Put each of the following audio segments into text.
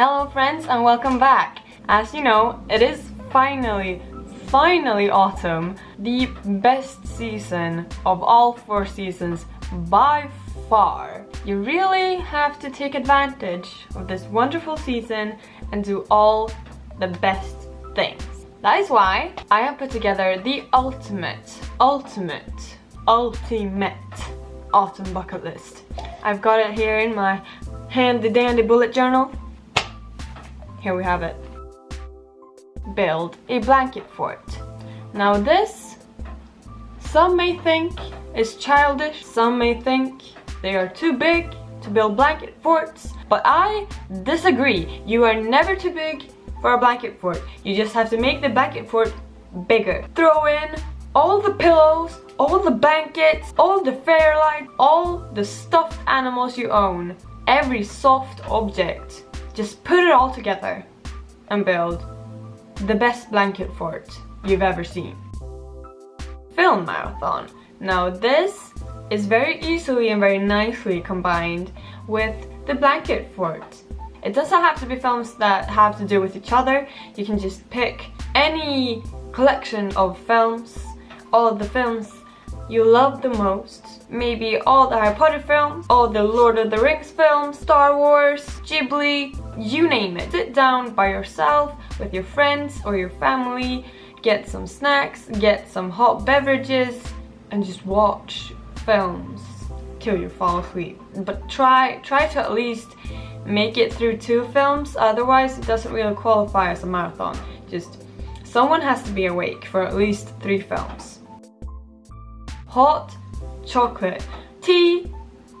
Hello friends and welcome back. As you know, it is finally, finally autumn. The best season of all four seasons by far. You really have to take advantage of this wonderful season and do all the best things. That is why I have put together the ultimate, ultimate, ultimate autumn bucket list. I've got it here in my handy dandy bullet journal. Here we have it. Build a blanket fort. Now this, some may think is childish, some may think they are too big to build blanket forts, but I disagree. You are never too big for a blanket fort. You just have to make the blanket fort bigger. Throw in all the pillows, all the blankets, all the fairlight, all the stuffed animals you own, every soft object. Just put it all together and build the best blanket fort you've ever seen. Film marathon. Now this is very easily and very nicely combined with the blanket fort. It doesn't have to be films that have to do with each other. You can just pick any collection of films, all of the films you love the most. Maybe all the Harry Potter films, all the Lord of the Rings films, Star Wars, Ghibli, you name it. Sit down by yourself, with your friends or your family, get some snacks, get some hot beverages, and just watch films till you fall asleep. But try, try to at least make it through two films, otherwise it doesn't really qualify as a marathon. Just someone has to be awake for at least three films hot chocolate. Tea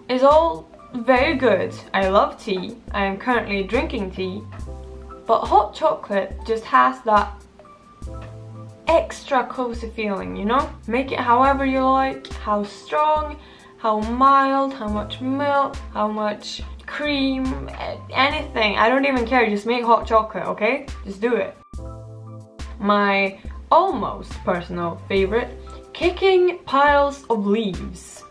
is all very good. I love tea. I am currently drinking tea. But hot chocolate just has that extra cozy feeling, you know? Make it however you like, how strong, how mild, how much milk, how much cream, anything. I don't even care, just make hot chocolate, okay? Just do it. My almost personal favorite Kicking piles of leaves.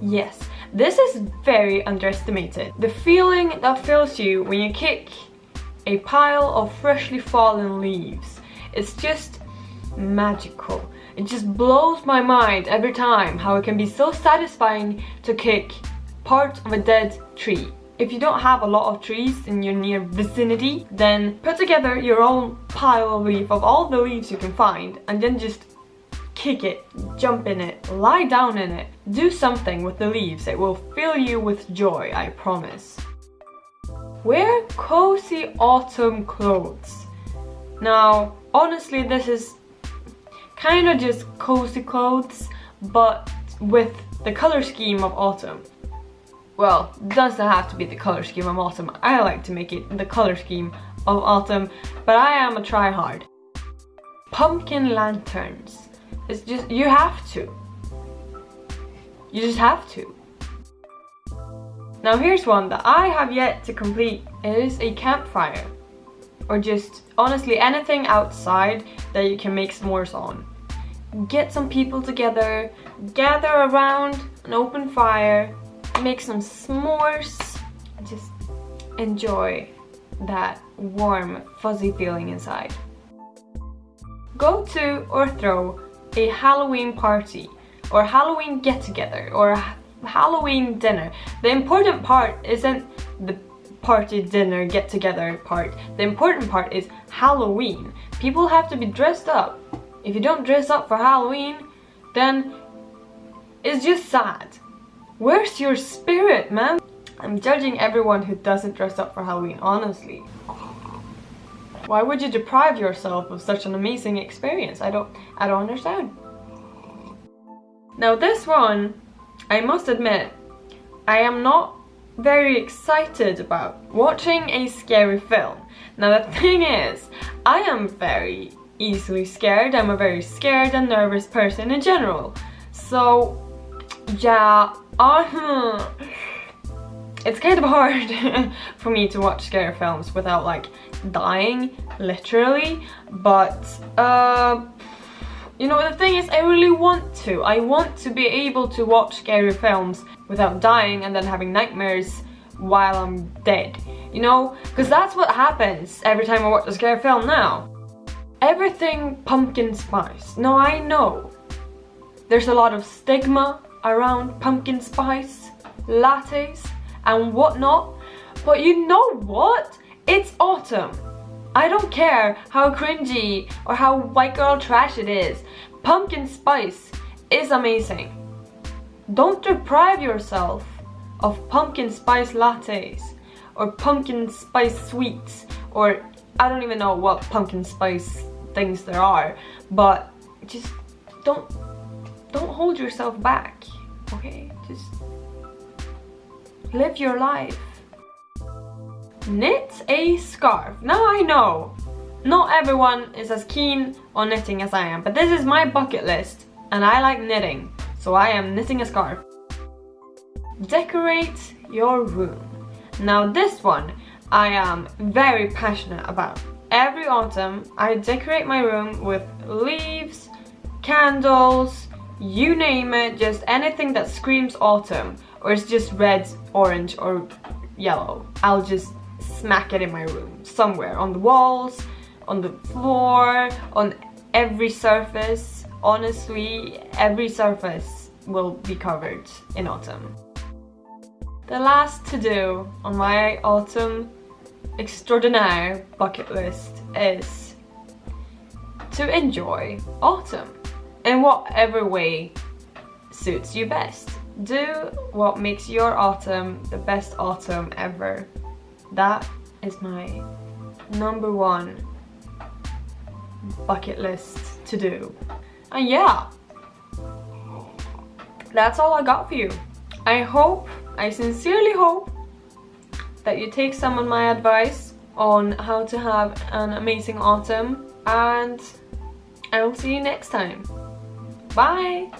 Yes, this is very underestimated. The feeling that fills you when you kick a pile of freshly fallen leaves. It's just magical. It just blows my mind every time how it can be so satisfying to kick part of a dead tree. If you don't have a lot of trees in your near vicinity, then put together your own pile of leaf of all the leaves you can find and then just kick it, jump in it, lie down in it. Do something with the leaves. It will fill you with joy, I promise. Wear cozy autumn clothes. Now, honestly, this is kind of just cozy clothes, but with the color scheme of autumn. Well, doesn't have to be the color scheme of autumn. I like to make it the color scheme of autumn, but I am a tryhard. Pumpkin lanterns. It's just, you have to. You just have to. Now here's one that I have yet to complete. It is a campfire. Or just, honestly, anything outside that you can make s'mores on. Get some people together, gather around an open fire, make some s'mores, and just enjoy that warm, fuzzy feeling inside. Go to or throw a Halloween party or Halloween get-together or a Halloween dinner. The important part isn't the party, dinner, get-together part. The important part is Halloween. People have to be dressed up. If you don't dress up for Halloween, then it's just sad. Where's your spirit, man? I'm judging everyone who doesn't dress up for Halloween, honestly. Why would you deprive yourself of such an amazing experience? I don't, I don't understand. Now this one, I must admit, I am not very excited about watching a scary film. Now the thing is, I am very easily scared. I'm a very scared and nervous person in general. So, yeah, uh, it's kind of hard for me to watch scary films without like dying literally but uh you know the thing is I really want to I want to be able to watch scary films without dying and then having nightmares while I'm dead. You know? Because that's what happens every time I watch a scary film now. Everything pumpkin spice. No, I know. There's a lot of stigma around pumpkin spice lattes and whatnot. But you know what? It's autumn. I don't care how cringy or how white girl trash it is. Pumpkin spice is amazing. Don't deprive yourself of pumpkin spice lattes or pumpkin spice sweets or I don't even know what pumpkin spice things there are but just don't don't hold yourself back okay just live your life. Knit a scarf. Now I know. Not everyone is as keen on knitting as I am but this is my bucket list and I like knitting so I am knitting a scarf. Decorate your room. Now this one I am very passionate about. Every autumn I decorate my room with leaves candles you name it, just anything that screams autumn or it's just red, orange or yellow. I'll just smack it in my room somewhere on the walls, on the floor, on every surface. Honestly, every surface will be covered in autumn. The last to do on my autumn extraordinaire bucket list is to enjoy autumn in whatever way suits you best. Do what makes your autumn the best autumn ever. That is my number one bucket list to do. And yeah, that's all I got for you. I hope, I sincerely hope that you take some of my advice on how to have an amazing autumn and I will see you next time. Bye!